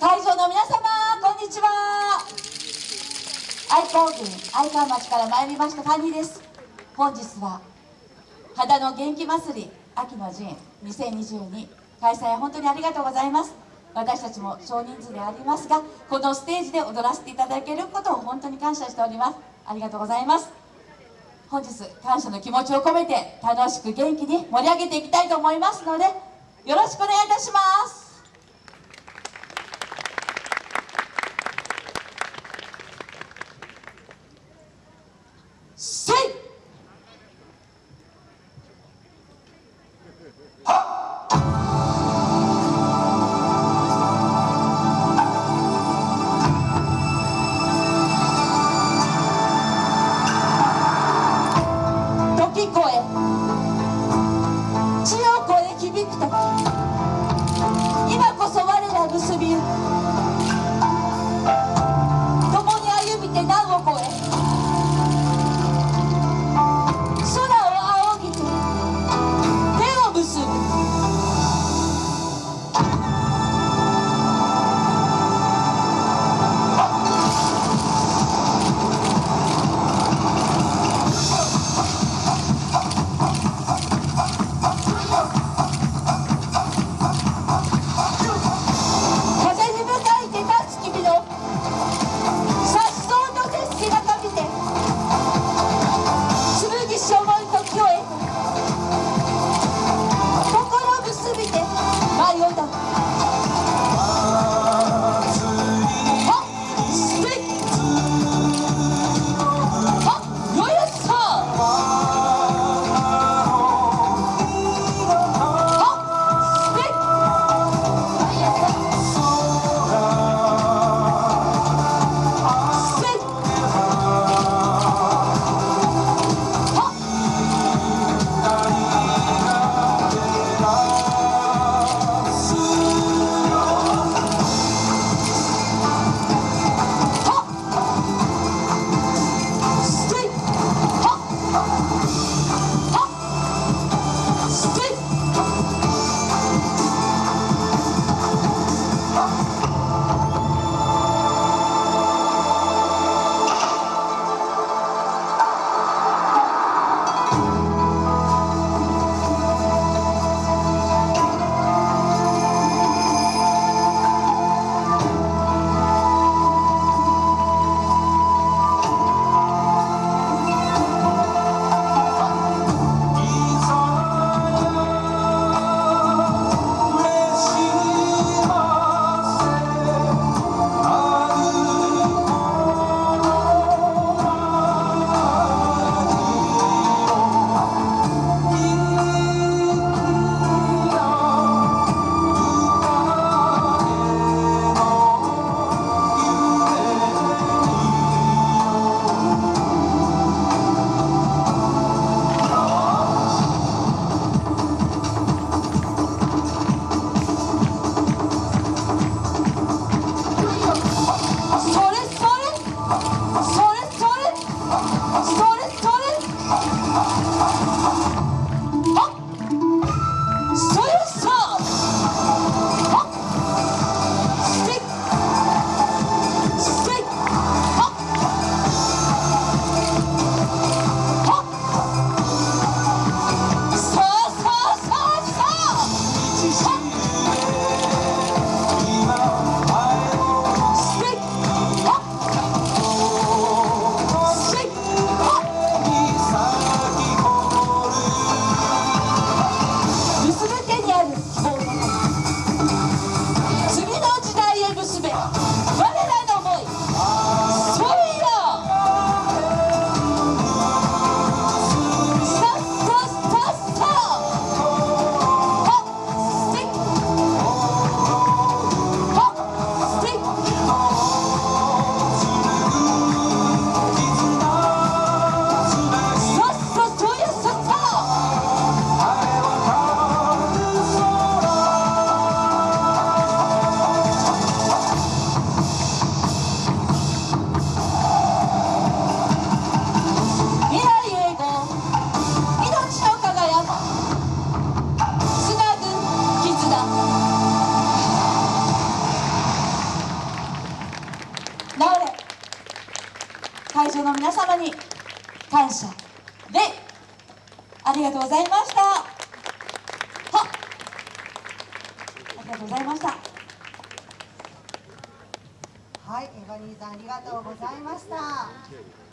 会場の皆様こんにちは。愛好郡愛川町から参りました谷です。本日は肌の元気祭り秋の陣2022開催本当にありがとうございます。私たちも少人数でありますがこのステージで踊らせていただけることを本当に感謝しております。ありがとうございます。本日感謝の気持ちを込めて楽しく元気に盛り上げていきたいと思いますのでよろしくお願いいたします。Huh? 生の皆様に感謝でありがとうございました。はありがとうございました。はいエバニーさんありがとうございました。